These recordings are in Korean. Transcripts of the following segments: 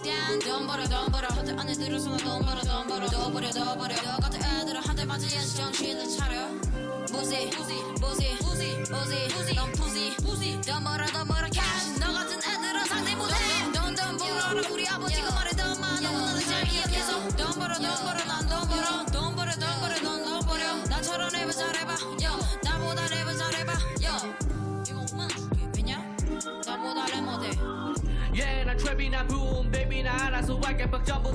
down 돈 벌어 돈 벌어. 호텔 안에 들어서 나돈 벌어 돈 벌어. 더 버려 더 버려 너 같은 애들은 한대 맞아야지 정신을 차려. 부시 부시 부시 부시 부시 부시 넌 부시 부시 돈 벌어 돈 벌어. cash. 너 같은 애들은 상대 못해 돈돈 벌어라. 우리 아버지가 말했던 말 너무나도 잘 기억해서. 돈 벌어 돈 벌어 난돈 벌어. 돈 벌어 돈 벌어 넌돈 벌어 나처럼 랩을 잘해봐. 요 나보다 랩을 잘해봐. 요 이거 5만원 줄게. 왜냐? 나보다 랩 못해 Yeah 난 트랩이나 붐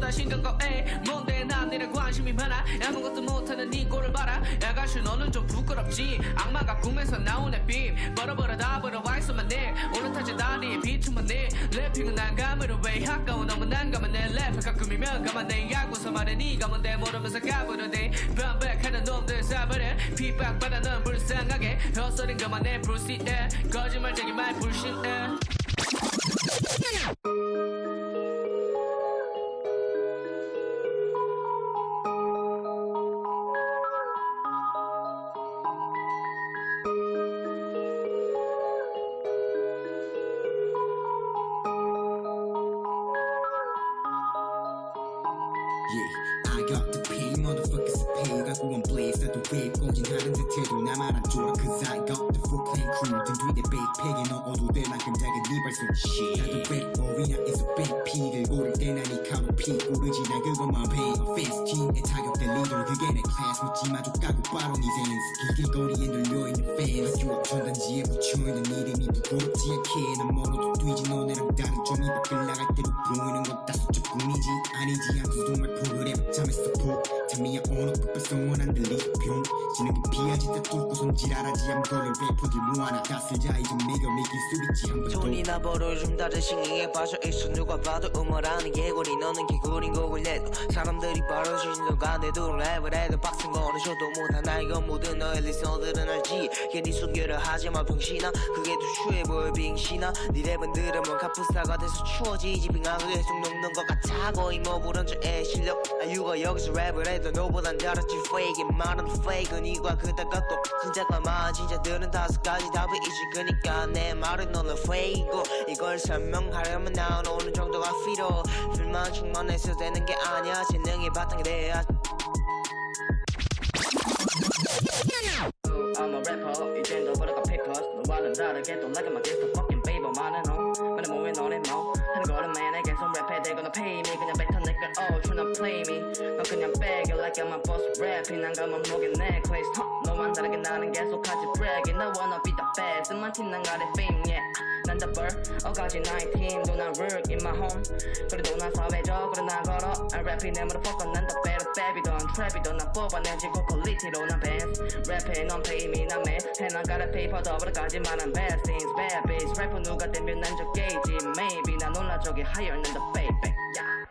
다 신경 꺼에 뭔데 난 니네 관심이 많아? 아무것도 못하는 네 꼴을 봐라. 야가시 너는 좀 부끄럽지? 악마가 꿈에서 나오네 빔. 벌어버려 다 벌어 와있어만 내 오른타지 다리에 비투만 내 래핑은 난감으로 왜 아까워 너무 난감한 내 랩을 가끔이면 가만 내 야구서 말해 네가 뭔데 모르면서 가버려대 반백하는 놈들 사버려 핍박받아 넌 불쌍하게. 헛소린 것만 내 불씨에 거짓말쟁이 말 불신에 Yeah, I got the pay, motherfuckers pay 갖고 나도 왜 꼬진하는 듯해도 나만 안 좋아 Cause I got the full clan crew. 등 뒤에 백팩에 넣어도 돼 만큼 작은 네 shit. 나도 red boy나 is a big P 들고 때나 니 카로 피 오르지 난 그것만 pay offense 팀에 타격될 리더 그게 내 class. 묻지 마족 까고 바로 니 sense 길거리에 널려있는 fans. 학교 앞 전단지에 붙여있는 이름이 부끄럽지 않게 난 멀어도 뛰지. 너네랑 다른 종이 밖을 나갈 때도 보이는 것다 수줍뿐이지. 아니지 않고 정말 프로그램 잠에서 푹 오너 풋발 소원 안 들리 병 지는 게 피하지 다 뚫고 손질하라지 한 거를 래퍼들 모아나 다 쓸자 이좀 매겨 매길 수 있지 한번 더 돈이나 벌어 좀 다른 싱잉에 빠져 있어 누가 봐도 음모라는 개구리. 너는 개구린 곡을 내도 사람들이 벌어지는 순간에도 랩을 해도 빡센 거는 쇼도 못한 나 이건 모든 너의 리서들은 알지. 괜히 소개를 하지마 병신아. 그게 더 추해 보여 빙신아. 네 랩은 들으면 카푸사가 돼서 추워지지. 빙하고 계속 녹는 것 같아. 거의 뭐 불안주의 실력. 아 유가 여기서 랩을 해도 너보단 잘하지. Fake 말은 fake 이과 그다가 또 진짜가 많아 진짜들은 다섯 가지 답이 있을 거니까 내 말은 너는 fake고. 이걸 설명하려면 난 어느 정도가 필요. 필만 충만해서 되는 게 아니야. 재능이 바탕이 돼야. I'm a rapper. 이젠 너보다 pickers. 너와는 다르게 또 like my guess the fucking baby 많은 너 근데 뭐왜 너네 뭐 하는 거는 맨에 계속 랩해. They gonna pay me. 그냥 뱉어 내걸 oh tryna play me 빼겨 like I'm a boss rapping 난 감은 목에 necklace huh. 너만 다르게 나는 계속하지 bragging I wanna be the best 만 티난 가래 fame yeah 난 the bird 어가지 나의 팀도 난 work in my home 그래도 난 사회적으로 나 걸어 I rapping 내 motherfucker 난더 better baby던 trap이던 나 뽑아내지고 퀄리티로 난 bands 랩해 넌 pay me 난 man 해나가라 페이퍼 더블까지만 한 bad things bad bitch 래퍼 누가 되면 난 적게이지 maybe 난 놀라 저기 higher than the baby yeah